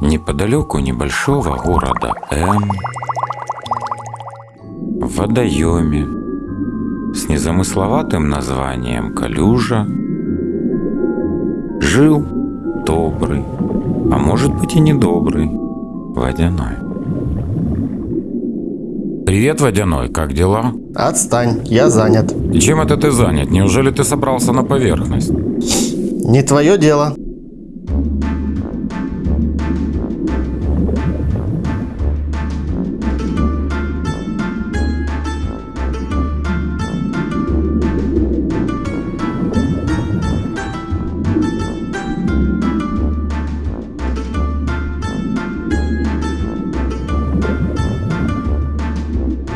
неподалеку небольшого города М, в водоеме с незамысловатым названием Калюжа, жил добрый, а может быть и недобрый, водяной. Привет, водяной, как дела? Отстань, я занят. И чем это ты занят? Неужели ты собрался на поверхность? Не твое дело.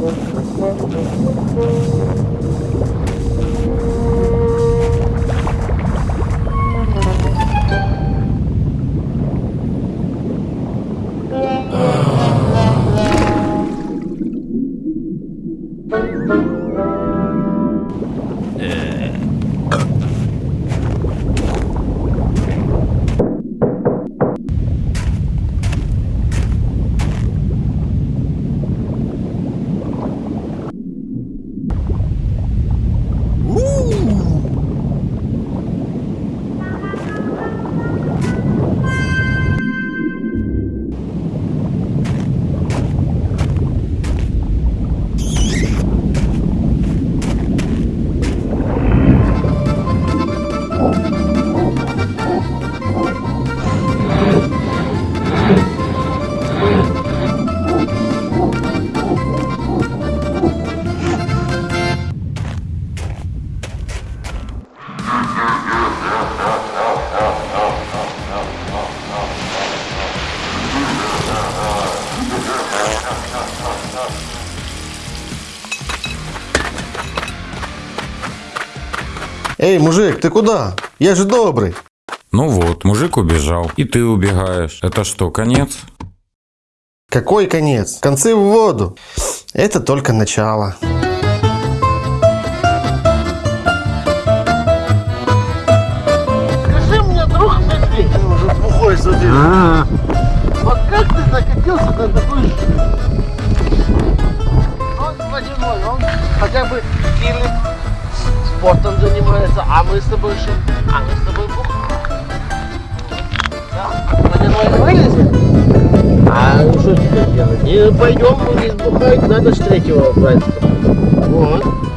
Редактор субтитров А.Семкин Корректор А.Егорова Эй, мужик, ты куда? Я же добрый. Ну вот, мужик убежал, и ты убегаешь. Это что, конец? Какой конец? Концы в воду. Это только начало. Спортом занимается, а мы с тобой что? А мы с тобой бухаем. Да? Водяной вылезет, а что теперь делать? Не пойдем, не сбухать, надо с третьего брать. Вот.